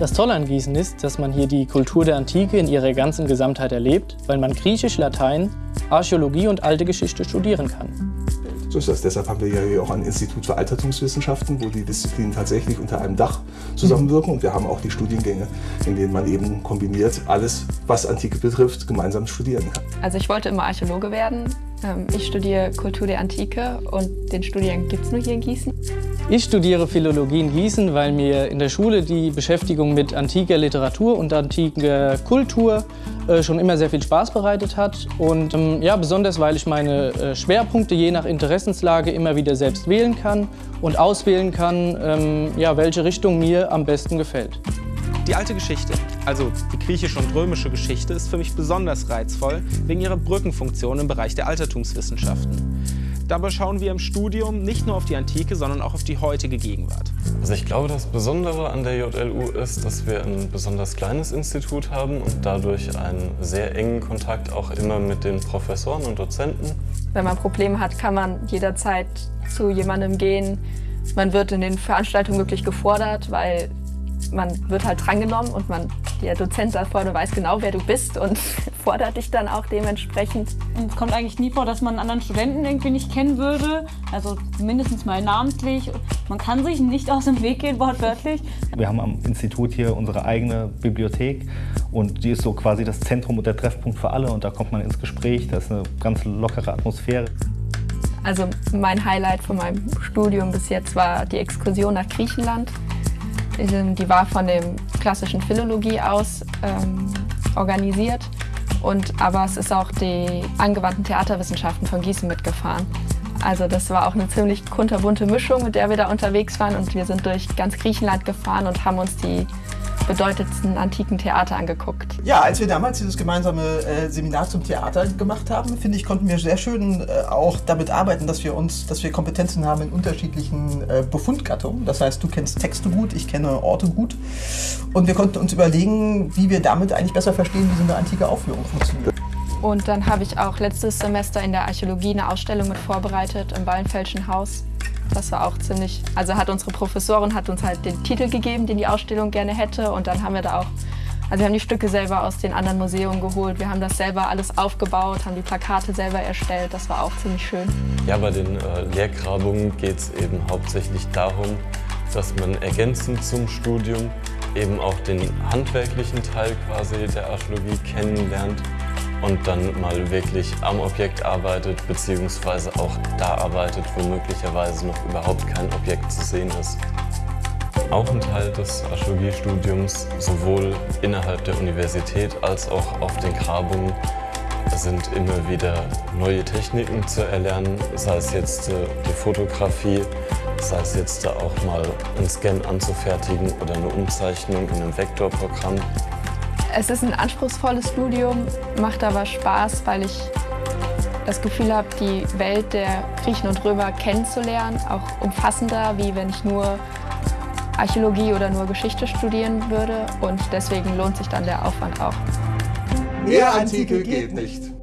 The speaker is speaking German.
Das Tolle an Gießen ist, dass man hier die Kultur der Antike in ihrer ganzen Gesamtheit erlebt, weil man Griechisch, Latein, Archäologie und alte Geschichte studieren kann. So ist das. Deshalb haben wir ja hier auch ein Institut für Altertumswissenschaften, wo die Disziplinen tatsächlich unter einem Dach zusammenwirken. Und wir haben auch die Studiengänge, in denen man eben kombiniert alles, was Antike betrifft, gemeinsam studieren kann. Also ich wollte immer Archäologe werden. Ähm, ich studiere Kultur der Antike und den Studiengang gibt es nur hier in Gießen. Ich studiere Philologie in Gießen, weil mir in der Schule die Beschäftigung mit antiker Literatur und antiker Kultur äh, schon immer sehr viel Spaß bereitet hat. Und ähm, ja, besonders, weil ich meine äh, Schwerpunkte je nach Interessenslage immer wieder selbst wählen kann und auswählen kann, ähm, ja, welche Richtung mir am besten gefällt. Die alte Geschichte, also die griechische und römische Geschichte, ist für mich besonders reizvoll wegen ihrer Brückenfunktion im Bereich der Altertumswissenschaften. Dabei schauen wir im Studium nicht nur auf die Antike, sondern auch auf die heutige Gegenwart. Also ich glaube, das Besondere an der JLU ist, dass wir ein besonders kleines Institut haben und dadurch einen sehr engen Kontakt auch immer mit den Professoren und Dozenten. Wenn man Probleme hat, kann man jederzeit zu jemandem gehen. Man wird in den Veranstaltungen wirklich gefordert, weil man wird halt drangenommen und man, der Dozent da vorne weiß genau, wer du bist und fordert dich dann auch dementsprechend. Es kommt eigentlich nie vor, dass man einen anderen Studenten irgendwie nicht kennen würde, also mindestens mal namentlich. Man kann sich nicht aus dem Weg gehen, wortwörtlich. Wir haben am Institut hier unsere eigene Bibliothek und die ist so quasi das Zentrum und der Treffpunkt für alle und da kommt man ins Gespräch, da ist eine ganz lockere Atmosphäre. Also mein Highlight von meinem Studium bis jetzt war die Exkursion nach Griechenland. Die war von dem klassischen Philologie aus ähm, organisiert. Und, aber es ist auch die angewandten Theaterwissenschaften von Gießen mitgefahren. Also das war auch eine ziemlich kunterbunte Mischung, mit der wir da unterwegs waren. Und wir sind durch ganz Griechenland gefahren und haben uns die bedeutendsten antiken Theater angeguckt. Ja, als wir damals dieses gemeinsame äh, Seminar zum Theater gemacht haben, finde ich, konnten wir sehr schön äh, auch damit arbeiten, dass wir uns, dass wir Kompetenzen haben in unterschiedlichen äh, Befundgattungen. Das heißt, du kennst Texte gut, ich kenne Orte gut. Und wir konnten uns überlegen, wie wir damit eigentlich besser verstehen, wie so eine antike Aufführung funktioniert. Und dann habe ich auch letztes Semester in der Archäologie eine Ausstellung mit vorbereitet im Wallenfeldschen Haus. Das war auch ziemlich, also hat unsere Professorin hat uns halt den Titel gegeben, den die Ausstellung gerne hätte. Und dann haben wir da auch, also wir haben die Stücke selber aus den anderen Museen geholt, wir haben das selber alles aufgebaut, haben die Plakate selber erstellt, das war auch ziemlich schön. Ja, bei den äh, Lehrgrabungen geht es eben hauptsächlich darum, dass man ergänzend zum Studium eben auch den handwerklichen Teil quasi der Archäologie kennenlernt und dann mal wirklich am Objekt arbeitet, beziehungsweise auch da arbeitet, wo möglicherweise noch überhaupt kein Objekt zu sehen ist. Auch ein Teil des Archäologiestudiums, sowohl innerhalb der Universität als auch auf den Grabungen, sind immer wieder neue Techniken zu erlernen, sei es jetzt äh, die Fotografie, sei es jetzt auch mal einen Scan anzufertigen oder eine Umzeichnung in einem Vektorprogramm. Es ist ein anspruchsvolles Studium, macht aber Spaß, weil ich das Gefühl habe, die Welt der Griechen und Römer kennenzulernen, auch umfassender, wie wenn ich nur Archäologie oder nur Geschichte studieren würde. Und deswegen lohnt sich dann der Aufwand auch. Mehr Antike geht nicht.